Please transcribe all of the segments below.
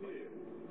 here.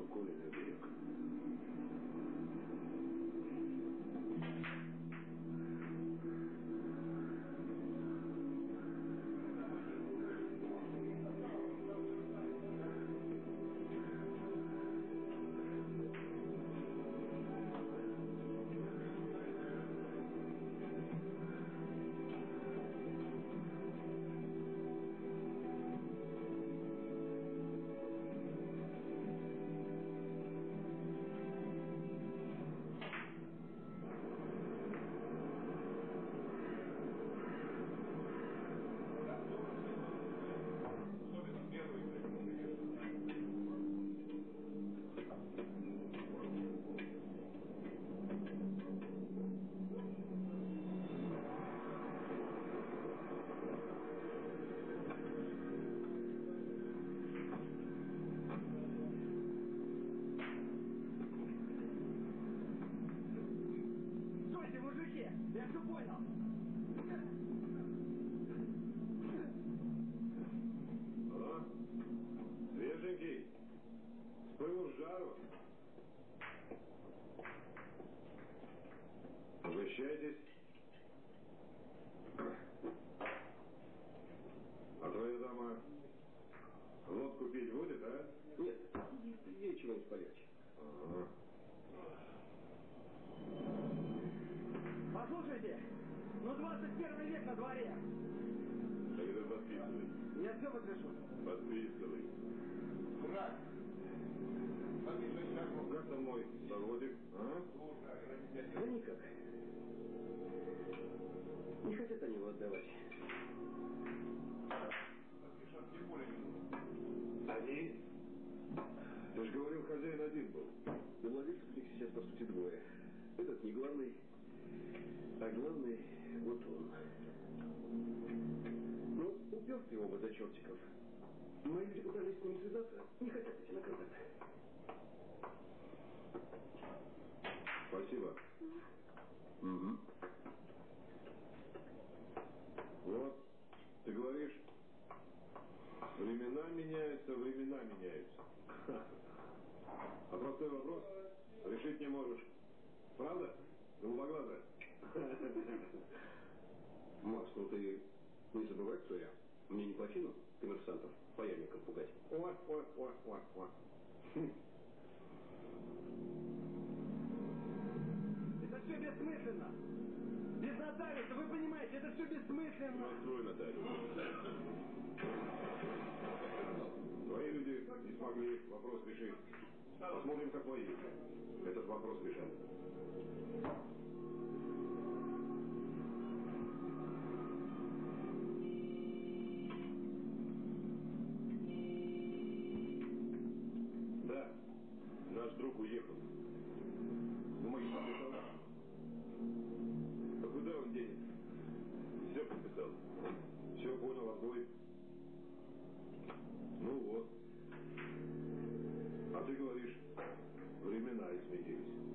За то, что Коля мужики! Я все понял! А? Свеженький. С пылу с жару. Угощайтесь. А твоя дама водку пить будет, а? Нет, ей чего-нибудь полегче. Ага. Послушайте, ну 21 век на дворе. Тогда подписывай. Я все подпишу. Подписывай. Дурак. Подпиши сейчас. Как там мой заводик, а? Да никак. Не хотят они его отдавать. Они? Ты же говорил, хозяин один был. Да владельцев их сейчас, по сути, двое. Этот не главный, а главный вот он. Ну, упертые оба до чертиков. Мои люди пытались с ним связаться, не хотят идти на контакт. Спасибо. Угу. Вот, ты говоришь, времена меняются, времена меняются. А простой вопрос решить не можешь. Правда? Голубоглазая? Макс, ну ты не забывай, кто я. Мне не по чину коммерсантов паяльником пугать. Ой, ой, ой, ой, ой. Это все бессмысленно. Без нотариуса, вы понимаете, это все бессмысленно. Настрой нотариус. Твои люди не смогли вопрос решить. Посмотрим, как мои этот вопрос решат. Да, наш друг уехал. Бумаги подписал? А куда он денется? Все подписал. Все понял, отбой. Ну вот. recognize me use.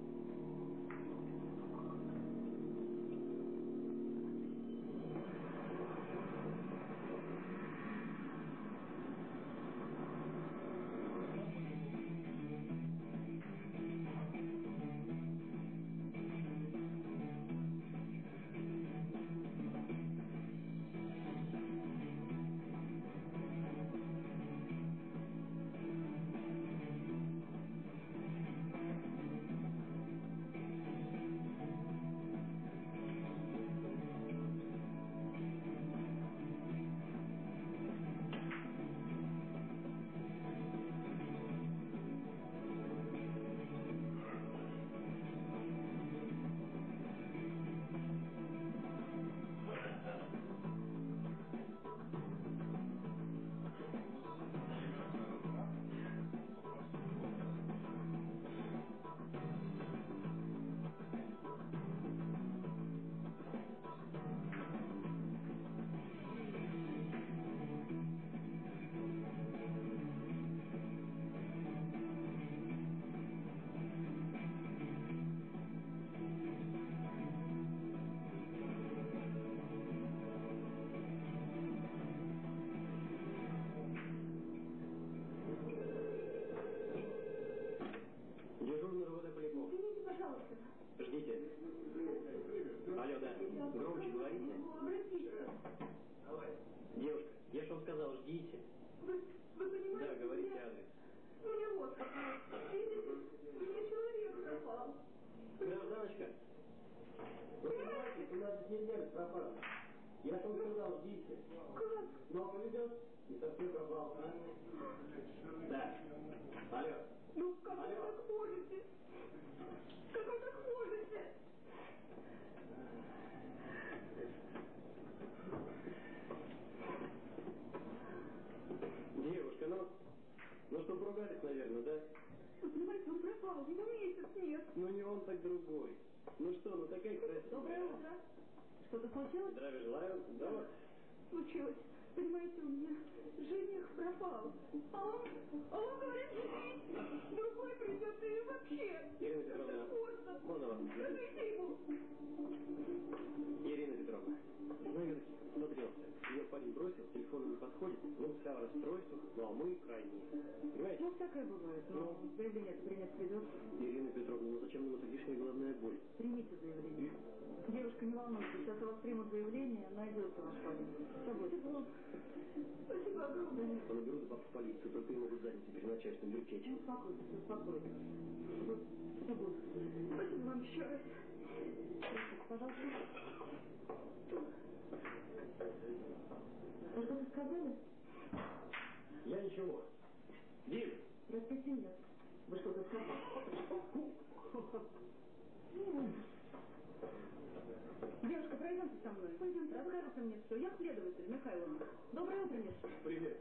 Гражданочка, вы понимаете, у нас без пропажи. Я же вам сказал, ждите. Как? Но повезет, и совсем пропал. а? Да. Алло. Ну, как вы Алло. так можете? Как вы так можете? Девушка, ну, ну что, поругались, наверное, да? Вы понимаете, он пропал, его месяц нет. Ну не он, так другой. Ну что, ну такая красивая. Доброе утро. Что-то случилось? Здравия желаю. Да. Случилось. Понимаете, у меня жених пропал. А он, а он говорит, женись. Другой придет и вообще. Ирина Петровна, можно. вас? Скажите ему. Ирина Петровна, знаю, смотрелся. Ее парень бросил, телефон не подходит, ну, вся в расстройствах, ну, а мы крайние. Понимаете? Ну, всякое бывает, но заявление принять придет. Ирина Петровна, ну зачем нам эта лишняя головная боль? Примите заявление. Девушка, не волнуйтесь, сейчас у вас примут заявление, найдется ваш парень. Все будет. Спасибо огромное. Наберу за папу в полицию, только и могут занять теперь начальственную бюрчечь. Ну, успокойтесь, успокойтесь. Вот, все будет. Спасибо вам еще раз. Простите, пожалуйста. Вы сказали? Я ничего. Дим! Простите меня. Вы что-то сказали? Девушка, пройдемте со мной. Пойдемте. Расскажите мне все. Я следователь Михайловна. Доброе утро, Миша. Привет.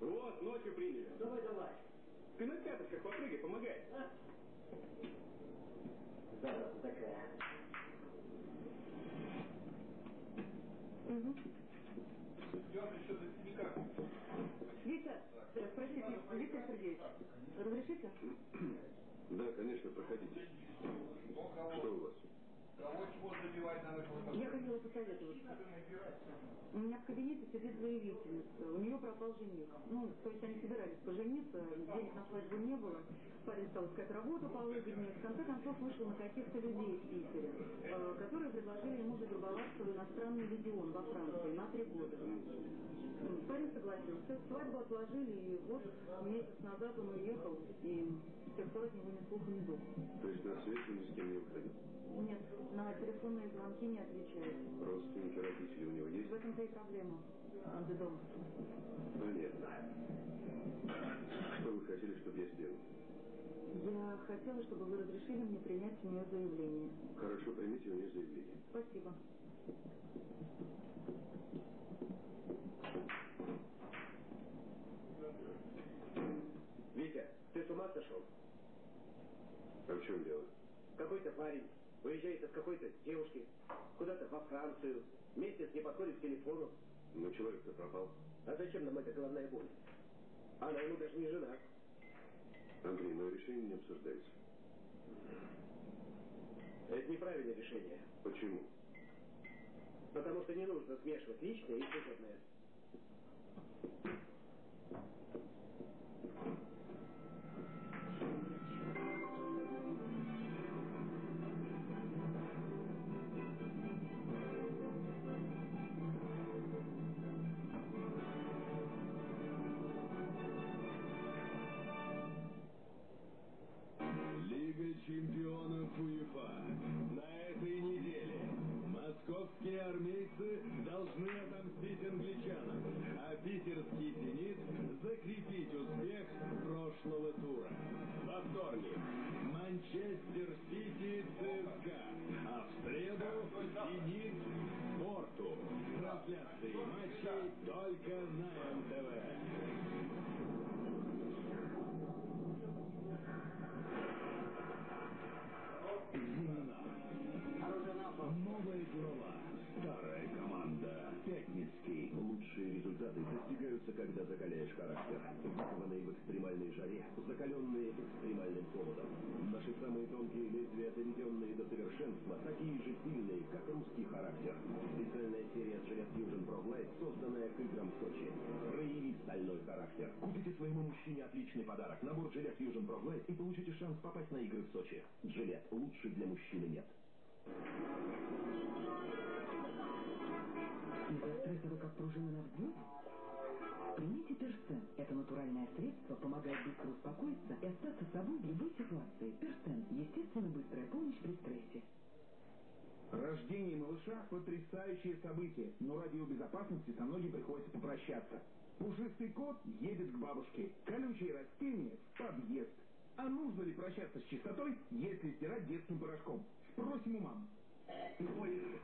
Вот, ночью приняли. Давай, давай. Ты на пяточках попрыгай, помогай. Зараза такая. Угу. Я что-то никак. Витя, э, простите, Виктор Сергеевич, разрешите? Да, конечно, проходите. Что у вас? Я хотела посоветоваться. У меня в кабинете сидит заявительница. У нее пропал жених. Ну, то есть они собирались пожениться, денег на свадьбу не было. Парень стал искать работу повыгоднее. В конце концов вышел на каких-то людей в Питере, э, которые предложили ему завербоваться в иностранный легион во Франции на три года. Парень согласился. Свадьбу отложили, и вот месяц назад он уехал, и с пор от него ни слуха, ни духу. То есть на связь он ни с кем не выходил? Нет, на телефонные звонки не отвечает. Родственники, родители у него есть? В этом-то и проблема. Он же дома. Понятно. Что вы хотели, чтобы я сделал? Я хотела, чтобы вы разрешили мне принять у нее заявление. Хорошо, примите у нее заявление. Спасибо. Витя, ты с ума сошел? А в чем дело? Какой-то парень уезжает от какой-то девушки куда-то во Францию. Месяц не подходит к телефону. Ну, человек-то пропал. А зачем нам эта головная боль? Она ему даже не жена. Андрей, мое решение не обсуждается. Это неправильное решение. Почему? Потому что не нужно смешивать личное и служебное. Чемпионов УЕФА. На этой неделе московские армейцы должны отомстить англичанам, а питерский «Зенит» закрепить успех прошлого тура. Во вторник Манчестер Сити ЦСКА, а в среду «Зенит» Порту. Трансляции матчей только на МТВ. Новая глава. Старая команда. Пятницкий. Лучшие результаты достигаются, когда закаляешь характер. Выкованные в экстремальной жаре, закаленные экстремальным холодом. Наши самые тонкие лезвия, доведенные до совершенства, такие же сильные, как русский характер. Специальная серия Gillette Fusion Pro Glide, созданная к играм в Сочи. Прояви стальной характер. Купите своему мужчине отличный подарок. Набор Gillette Fusion Pro Glide и получите шанс попасть на игры в Сочи. Gillette. Лучше для мужчины нет. Вы как пружина на взвод? Примите Перстен. Это натуральное средство помогает быстро успокоиться и остаться собой в любой ситуации. Перстен. Естественно, быстрая помощь при стрессе. Рождение малыша – потрясающее событие, но ради его безопасности со многим приходится попрощаться. Пушистый кот едет к бабушке, колючие растения в подъезд. А нужно ли прощаться с чистотой, если стирать детским порошком? Спросим у мам.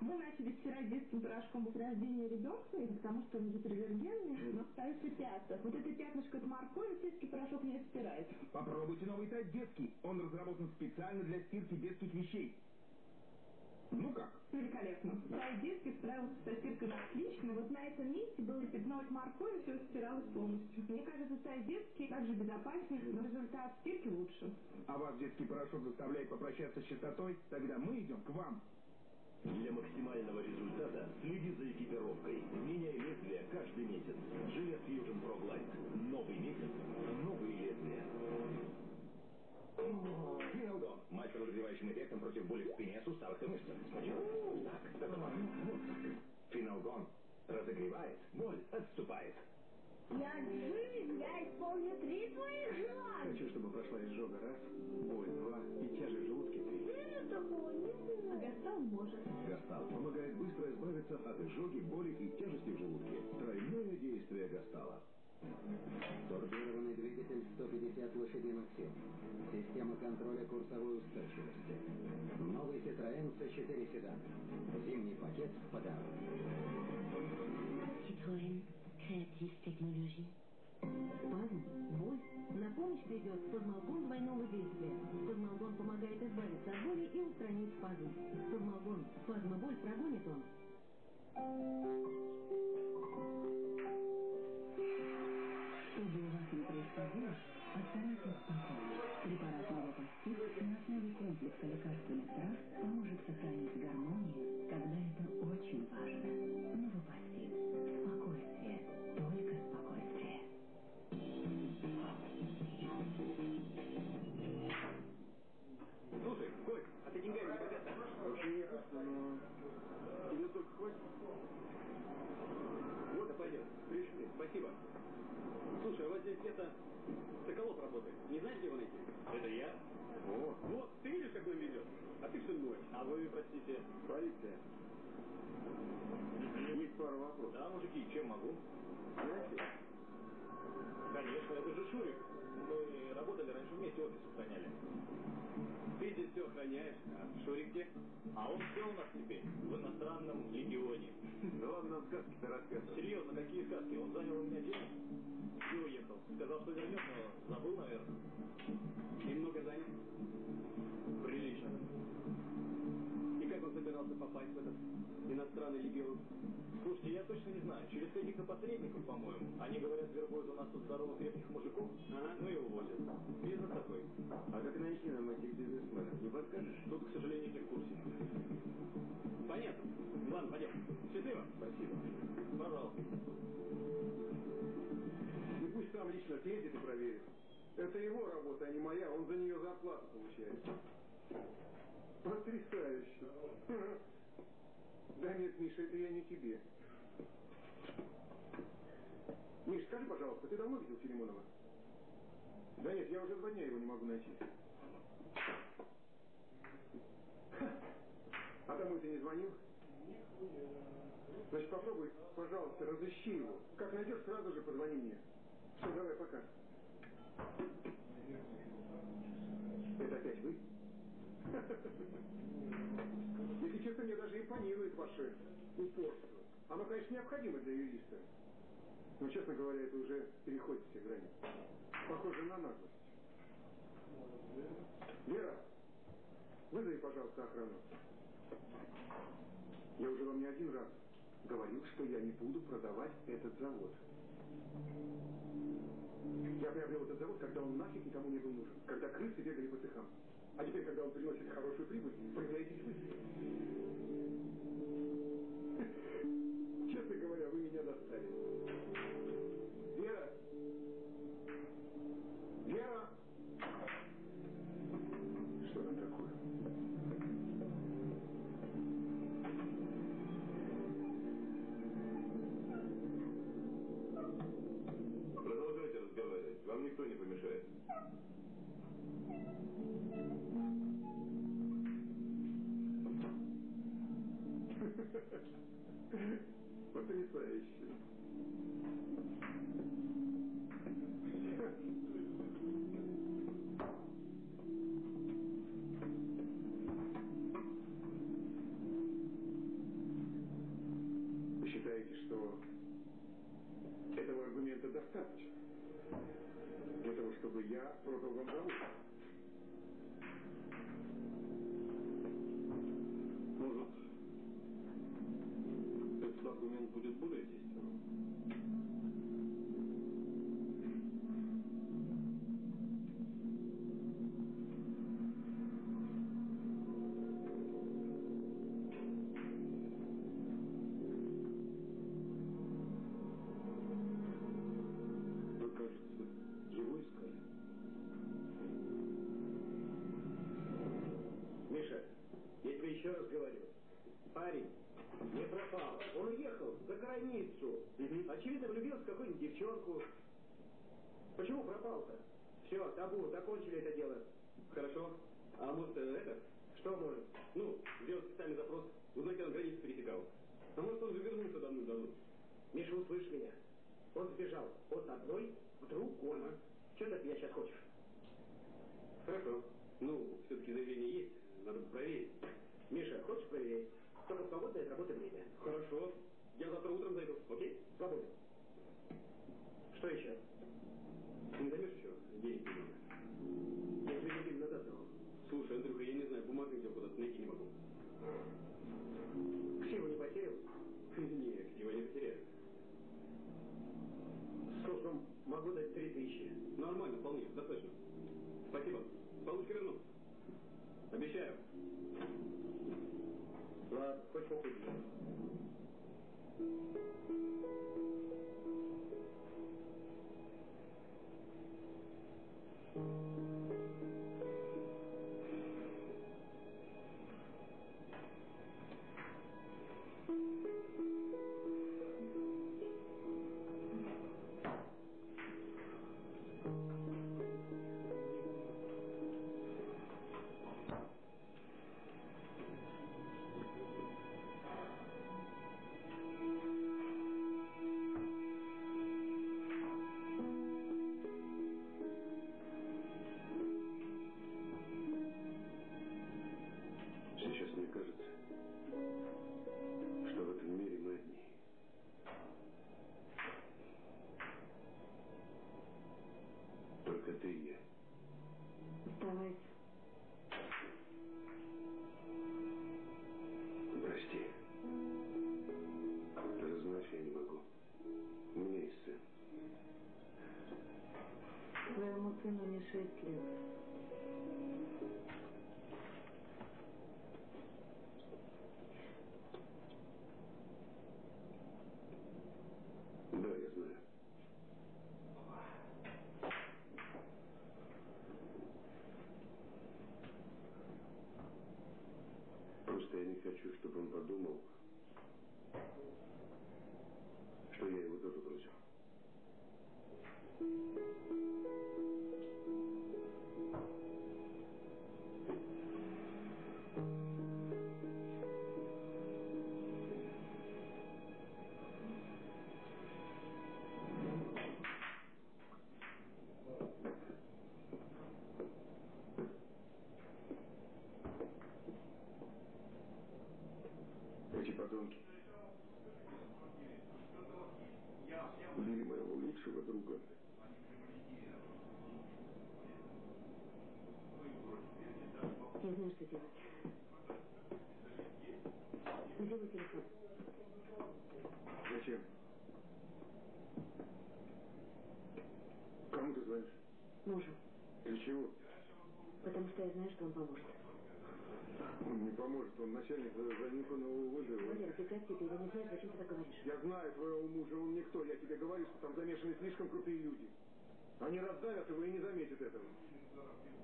Мы начали стирать детским порошком после рождения ребенка, и потому что он гипоаллергенный, но остаются пятна. Вот это пятнышко от моркови детский порошок не стирает. Попробуйте новый тайп детский. Он разработан специально для стирки детских вещей. Ну как? Великолепно. Сайт детский справился со стиркой на отлично. Вот на этом месте было пятно от моркови, все стиралось полностью. Мне кажется, сайт детский также безопаснее, но результат стирки лучше. А вас детский порошок заставляет попрощаться с чистотой? Тогда мы идем к вам. Для максимального результата следи за экипировкой. Меняй лезвие каждый месяц. Gillette Fusion Pro Glide. Новый месяц. Новые лезвия. С разогревающим эффектом против боли в спине, суставах и мышцах. Сначала вот так, вот так. Финалгон. Разогревает, боль отступает. Я жив, я исполню три твоих желаний. Хочу, чтобы прошла изжога раз, боль два и тяжесть в желудке три. Ты такого не знаешь. Гастал может. Гастал помогает быстро избавиться от изжоги, боли и тяжести в желудке. Тройное действие Гастала. Турбированный двигатель 150 лошадиных сил. Система контроля курсовой устойчивости. Новый Citroёn C4 седан. Зимний пакет в подарок. Citroën. Créative technologie. Спазм, боль. На помощь придет спазмалгон двойного действия. Спазмалгон помогает избавиться от боли и устранить спазм. Спазмалгон. Спазм и боль прогонит он. Комплекса лекарственных трав поможет сохранить гармонию, Вот, ты видишь, как он ведет? А ты все ночь. А вы, простите? Полиция. Есть пару вопросов. Да, мужики, чем могу? Знаете, Конечно, это же Шурик. Мы работали раньше вместе, офис охраняли. Ты здесь все охраняешь, а Шурик где? А он все у нас теперь в иностранном легионе. ну он нам сказки-то рассказывал. Серьезно, какие сказки? Он занял у меня денег и уехал. Сказал, что вернет, но забыл, наверное. И много занят. Прилично. И как он собирался попасть в этот иностранный легион? Слушайте, я точно не знаю. Через каких-то посредников, по-моему. Они говорят, вербуют у нас тут здоровых крепких мужиков. Ага. Ну и увозят. Бизнес такой. А как найти нам этих бизнесменов? Не подскажешь? Тут, к сожалению, не в курсе. Понятно. Ладно, пойдем. Счастливо. Спасибо. Пожалуйста. И пусть сам лично съездит и проверит. Это его работа, а не моя. Он за нее зарплату получает. Потрясающе. Да нет, Миша, это я не тебе. Миш, скажи, пожалуйста, ты давно видел Филимонова? Да нет, я уже два дня его не могу найти. А домой ты не звонил? Значит, попробуй, пожалуйста, разыщи его. Как найдешь, сразу же позвони мне. Все, давай, пока. Это опять вы? Если честно, мне даже импонирует ваше упорство. Оно, конечно, необходимо для юриста. Но, честно говоря, это уже переходит все грани. Похоже на наглость. Вера, вызови, пожалуйста, охрану. Я уже вам не один раз говорил, что я не буду продавать этот завод. Я приобрел этот завод, когда он нафиг никому не был нужен. Когда крысы бегали по цехам. А теперь, когда он приносит хорошую прибыль, появляетесь вы. Честно говоря, вы меня достали. Вера! Вера! Что там такое? Продолжайте разговаривать. Вам никто не помешает. Потрясающе. Вы считаете, что этого аргумента достаточно для того, чтобы я продал вам завод? Аргумент будет более действенным? Он уехал за границу. Очевидно, влюбился в какую-нибудь девчонку. Почему пропал-то? Все, табу, закончили это дело. Хорошо. А может, э, это? Что может? Ну, сделать специальный запрос, узнать, когда он границу пересекал. А может, он же вернулся давным-давно. Миша, услышь меня. Он сбежал от одной к другой. Что ты от меня сейчас хочешь? Хорошо. Ну, все-таки заявление есть, надо проверить. Миша, хочешь проверить? В свободное от работы время. Хорошо. Я завтра утром зайду, окей? Свободно. Что еще? Не займешь еще денег немного? Я тебе неделю назад дал. Слушай, Андрюха, я не знаю, бумаг где куда-то найти не могу. Ксиву не потерял? Нет, его не потеряю. Сколько могу дать три тысячи? Нормально, вполне, достаточно. Спасибо. Получка верну. Обещаю. Ладно, хоть похуй. Сыну не Что делать. Сделай телефон. Зачем? Кому ты звонишь? Мужу. Для чего? Потому что я знаю, что он поможет. Он не поможет, он начальник занюханного вызова. Валера, прекрати, ты его не знаешь, зачем ты так говоришь? Я знаю твоего мужа, он никто. Я тебе говорю, что там замешаны слишком крутые люди. Они раздавят его и не заметят этого.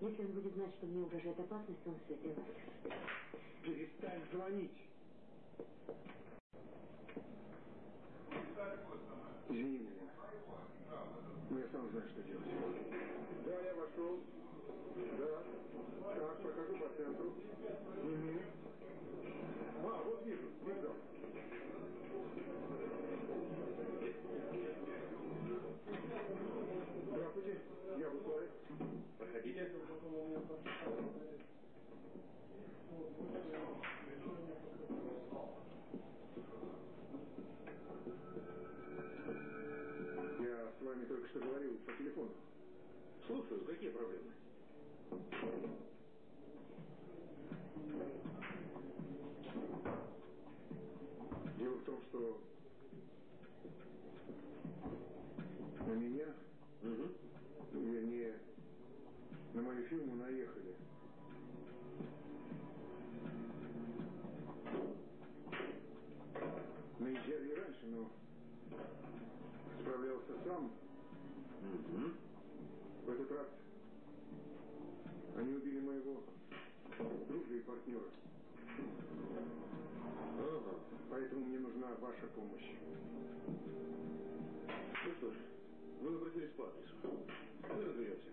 Если он будет знать, что мне угрожает опасность, он все сделает. Перестань звонить. Извини меня, Лена. Но я сам знаю, что делать. Да, я вошел. Да. Так, прохожу по центру. Угу. А, вот вижу, вижу. Проходите. Я с вами только что говорил по телефону. Слушаю, какие проблемы? Дело в том, что на меня, Угу. Вернее, на мою фирму наехали. Наезжали и раньше, но справлялся сам. Угу. В этот раз они убили моего друга и партнера. Ага. Поэтому мне нужна ваша помощь. Ну что ж, вы обратились по адресу. Мы разберемся.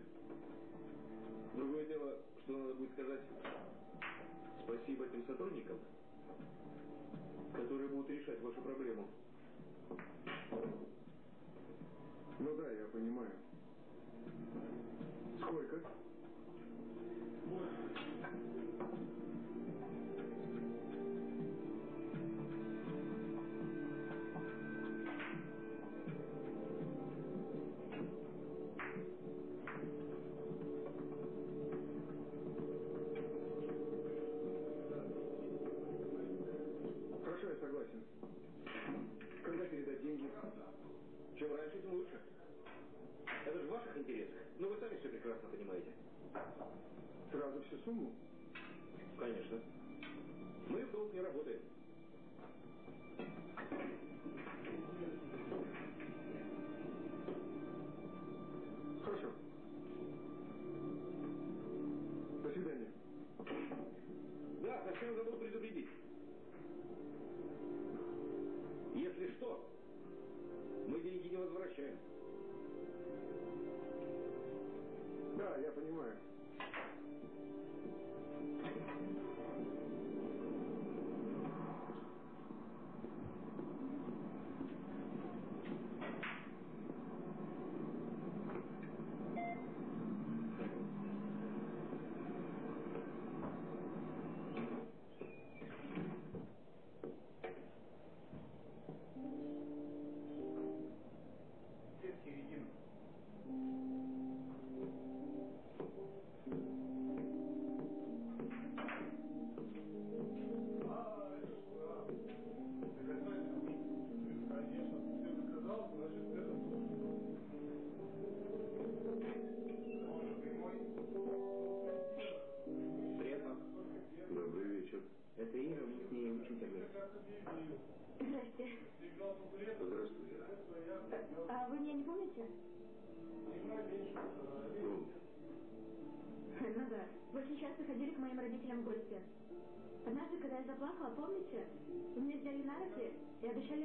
Другое дело, что надо будет сказать спасибо тем сотрудникам, которые будут решать вашу проблему. Ну да, я понимаю. Сколько? Хорошо, Ваших интересах. Ну, вы сами все прекрасно понимаете. Сразу всю сумму? Конечно. Мы в долг не работаем. Хорошо. До свидания. Да, совсем забыл предупредить. Если что, мы деньги не возвращаем. Да, я понимаю.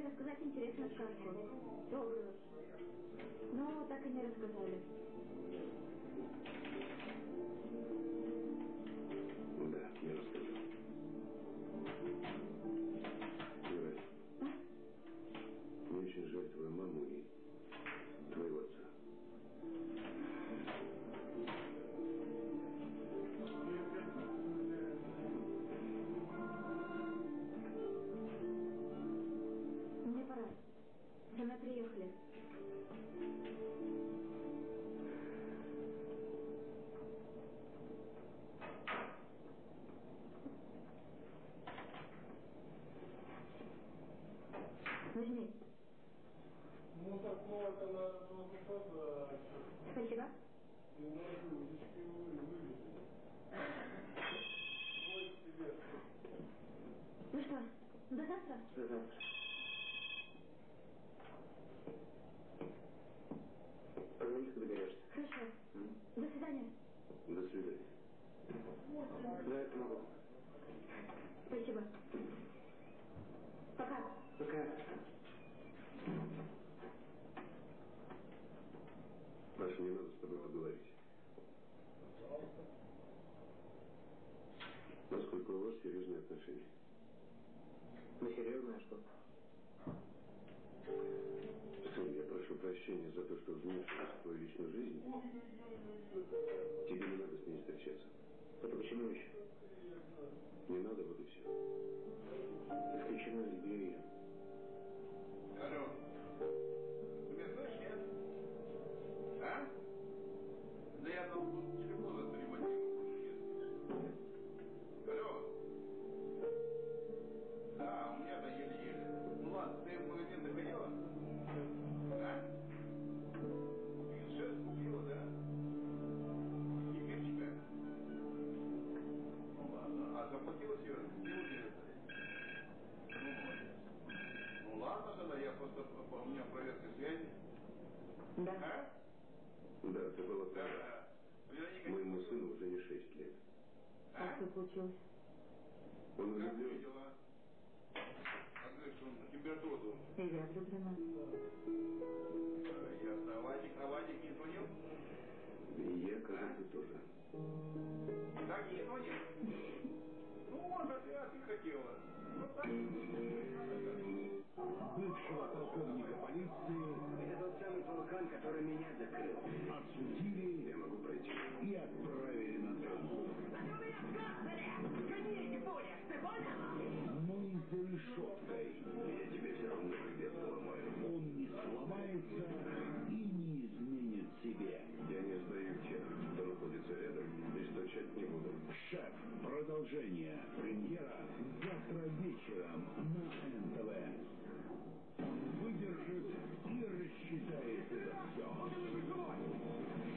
Рассказать интересную сказку. Добрую. Но так и не рассказали. До завтра. Позвони, когда доберешься. Хорошо. М? До свидания. До свидания. Да, это могу. Спасибо. Пока. Пока. Маша, мне надо с тобой поговорить. Насколько у вас серьезные отношения? Ну, серьезно, а что? Сын, я прошу прощения за то, что вмешиваюсь в твою личную жизнь. Тебе не надо с ней встречаться. Это почему еще? Не надо, вот и все. Исключено люблю ее. Да. А? Да, была Да, права. да. Моему сыну уже не шесть лет. А А? что случилось? Он Как влюблен. видела? А говорит, что он температуру должен. И я влюблена. А, Ясно. А Вадик, а Вадик не звонил? И я, кажется, тоже. Так, не звонил? Ну, вот, а ты, а хотела. Ну, так. Бывшего полковника полиции Это тот самый вулкан, который меня закрыл. осудили Я могу пройти. и отправили на дом. Но и решеткой Я тебе все равно хребет поломаю. он не сломается и не изменит себе. Я не сдаю тех, кто находится рядом, и стучать не буду. Шеф. Продолжение. Премьера завтра вечером на НТВ. Выдержит и рассчитает за все.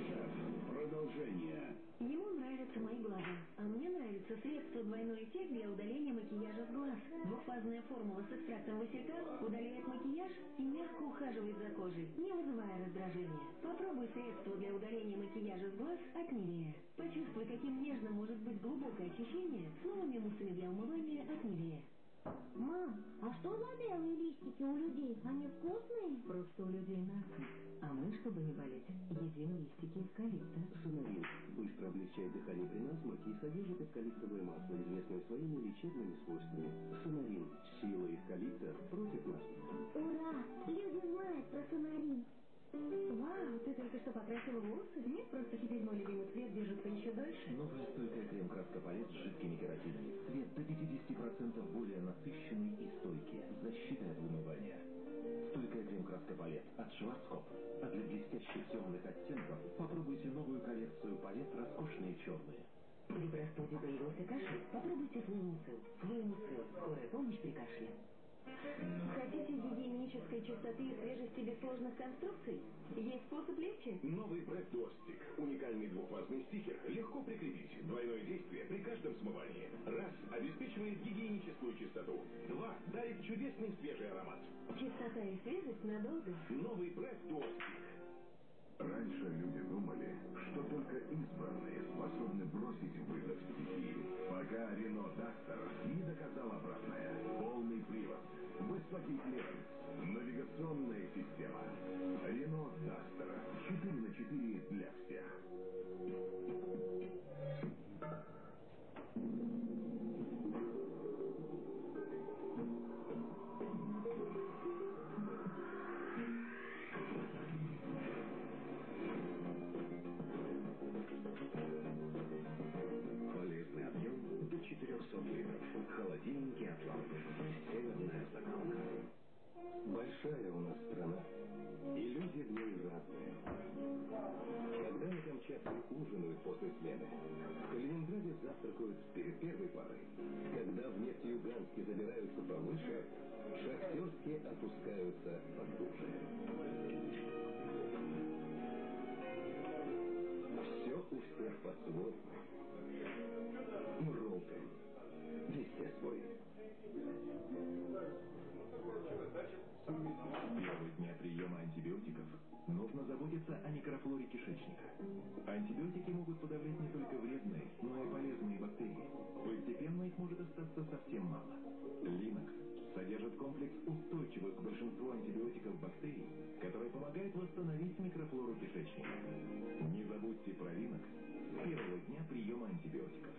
Шеф. Продолжение. Ему нравятся мои глаза, а мне нравится средство двойной эффект для удаления макияжа с глаз. Двухфазная формула с экстрактом василька удаляет макияж и мягко ухаживает за кожей, не вызывая раздражения. Попробуй средство для удаления макияжа с глаз от Нивея. Почувствуй, каким нежным может быть глубокое очищение с новыми муссами для умывания от Нивея. Мам, а что за белые листики у людей? Они вкусные? Просто у людей насморк. А мы, чтобы не болеть, едим листики эвкалипта. Сонарин быстро облегчает дыхание при насморке и содержит эвкалиптовое масло, известное своими лечебными свойствами. Сонарин – сила эвкалипта против насморка. Ура! Люди знают про сонарин. Вау, ты только что покрасила волосы? Нет, просто теперь мой любимый цвет держится еще дольше. Новая стойкая крем-краска палет с жидкими кератинами. Цвет до 50% более насыщенный и стойкий, с защитой от вымывания. Стойкая крем-краска палет от Шварцкоп. А для блестящих темных оттенков попробуйте новую коллекцию палет «Роскошные черные». При простуде появился кашель? Попробуйте флуэмуцил. Флуэмуцил. Скорая помощь при кашле. Хотите гигиенической чистоты и свежести без сложных конструкций? Есть способ легче? Новый Бред Дуостик. Уникальный двухфазный стикер. Легко прикрепить. Двойное действие при каждом смывании. Раз. Обеспечивает гигиеническую чистоту. Два. Дарит чудесный свежий аромат. Чистота и свежесть надолго. Новый Бред Дуостик. Раньше люди думали, что только избранные способны бросить вызов стихии, пока Рено Дастер не доказал обратное. Клиренс, навигационная система. Рено Дастер 4 на 4 для всех. Камчатке ужинают после смены, в Калининграде завтракают перед первой парой. Когда в Нефтеюганске забираются повыше, шахтерские опускаются потуже. Все у всех по-своему. Ролтон. Везде свой. Первые дня приема антибиотиков нужно заботиться о микрофлоре кишечника. Антибиотики могут подавлять не только вредные, но и полезные бактерии. Постепенно их может остаться совсем мало. Линокс содержит комплекс устойчивых к большинству антибиотиков бактерий, который помогает восстановить микрофлору кишечника. Не забудьте про Линокс с первого дня приема антибиотиков.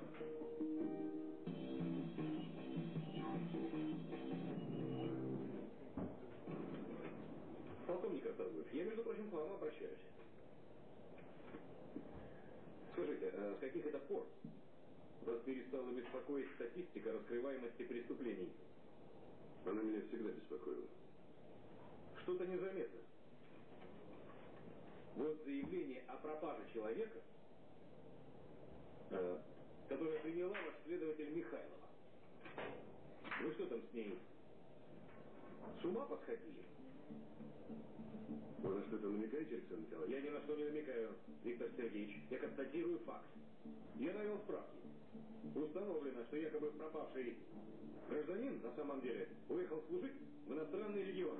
Артурович, я, между прочим, к вам обращаюсь. Скажите, а с каких это пор вас перестала беспокоить статистика раскрываемости преступлений? Она меня всегда беспокоила. Что-то незаметно. Вот заявление о пропаже человека, э, которое приняла ваш следователь Михайлова. Вы что там с ней? С ума посходили? Вы на что-то намекаете, Александр Николаевич? Я ни на что не намекаю, Виктор Сергеевич. Я констатирую факт. Я навел справки. Установлено, что якобы пропавший гражданин на самом деле уехал служить в иностранный легион.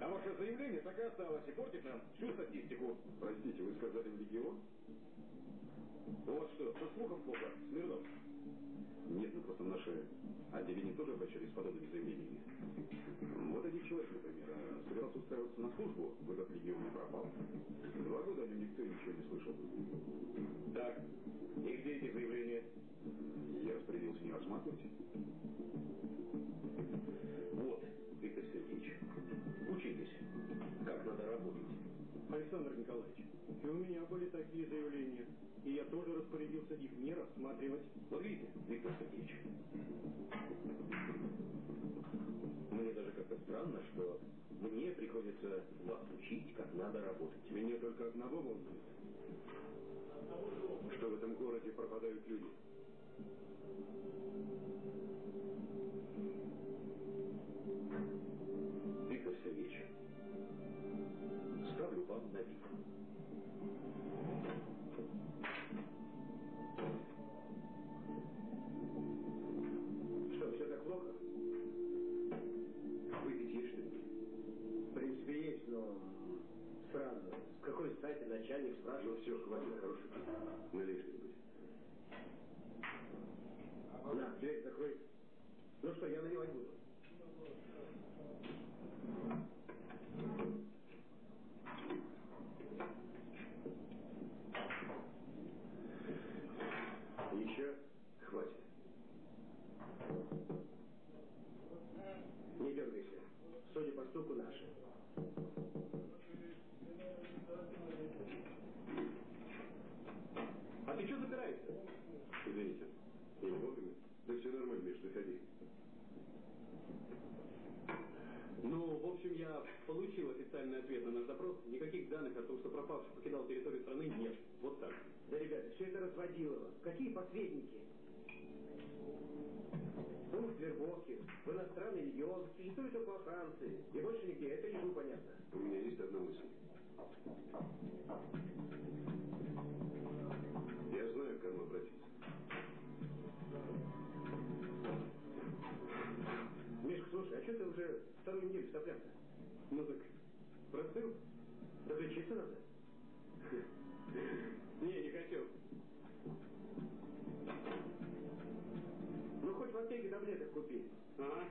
А ваше заявление так и осталось и портит нам всю статистику. Простите, вы сказали в легион? У вас что, со слухом плохо, Смирнов? Нет, ну наше отделение тоже обращались с подобными заявлениями. Вот один человек, например, собирался устраиваться на службу, в этот легион не пропал. Два года о нем никто ничего не слышал. Так, и где эти заявления? Я распорядился не рассматривать. Вот, Виктор Сергеевич, учитесь, как надо работать. Александр Николаевич, и у меня были такие заявления, и я тоже распорядился их не рассматривать. Вот видите, Виктор Сергеевич, мне даже как-то странно, что мне приходится вас учить, как надо работать. Меня только одного волнует. Что в этом городе пропадают люди. На вид. Что, все так плохо? Выпить есть что-нибудь? В принципе, есть, но странно. С какой стати начальник Ну спрашивает? все, хватит хороших. Налей что-нибудь. На, дверь закрой. Ну что, я наливать буду. Еще? Хватит. Не дергайся. Судя по стуку, наши. А ты что запираешься? Извините. Не вовремя? Да все нормально, Миш, заходи. Ну, в общем, я получил официальный ответ на наш запрос. Никаких данных о том, что пропавший покидал территорию страны, нет. Вот так. Да, ребята, все это разводилово. Какие посредники? Пункт Вербовки, в иностранный регион, существуют только во Франции. И больше нигде. Это лишь понятно. У меня есть одна мысль. Я знаю, к кому обратиться. Мишка, слушай, а что ты уже вторую неделю в соплях-то? Ну так, простыл? Да лечиться надо. Не, не хочу. Ну, хоть в аптеке таблеток купи. Ага.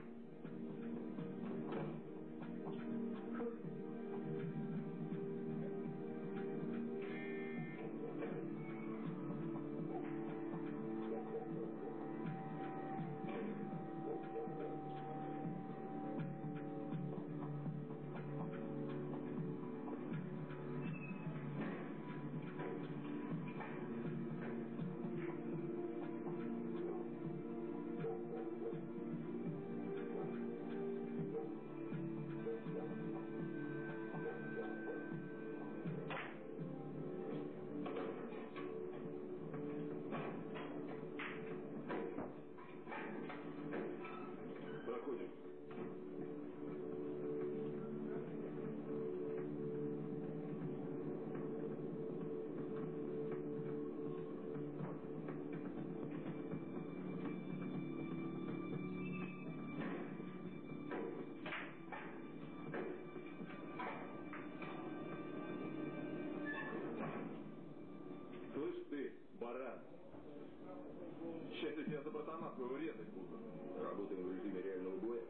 Я за братана своего резать буду. Работаем в режиме реального боя.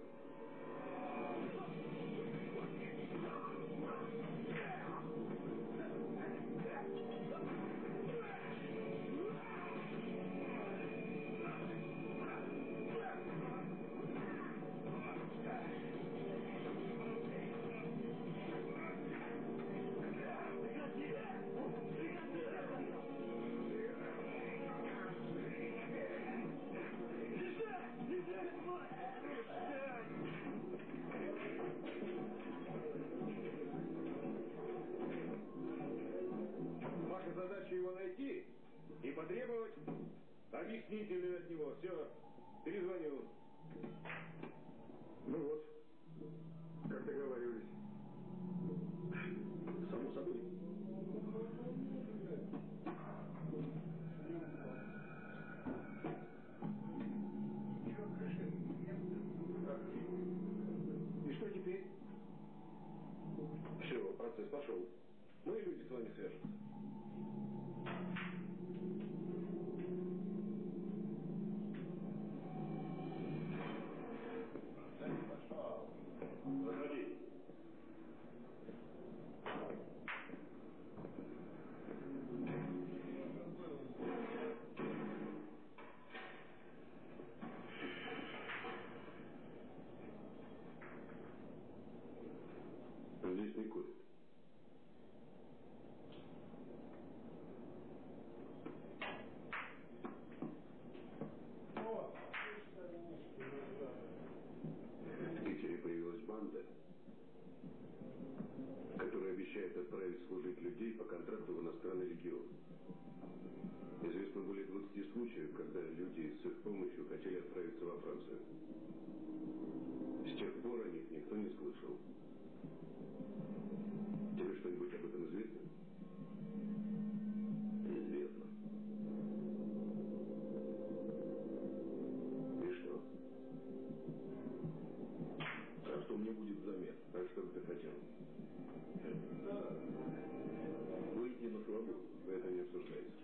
Бы ты хотел? Выйти на свободу. Это не обсуждается.